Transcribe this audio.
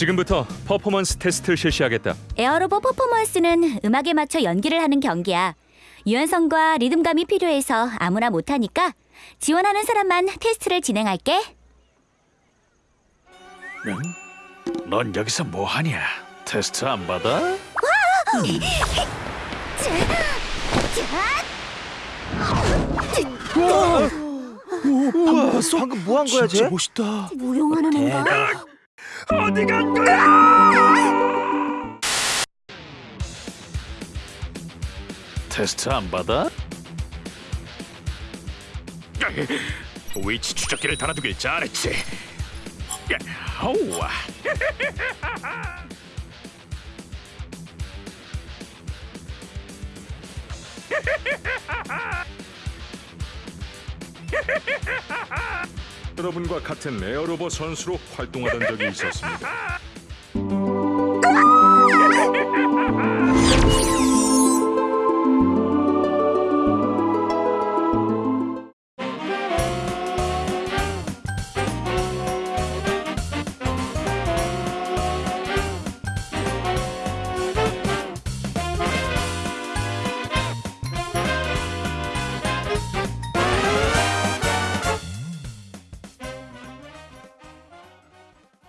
지금부터 퍼포먼스 테스트를 실시하겠다. 에어로봇 퍼포먼스는 음악에 맞춰 연기를 하는 경기야. 유연성과 리듬감이 필요해서 아무나 못하니까 지원하는 사람만 테스트를 진행할게. 넌 여기서 뭐 하냐? 테스트 안 받아? 우와, 방금 뭐 한 거야, 쟤? 멋있다. 무용하는 애인가? 어디 간 거야? 테스트 안 받아? 위치 추적기를 달아두길 잘했지. 어우와. 여러분과 같은 에어로봇 선수로 활동하던 적이 있었습니다.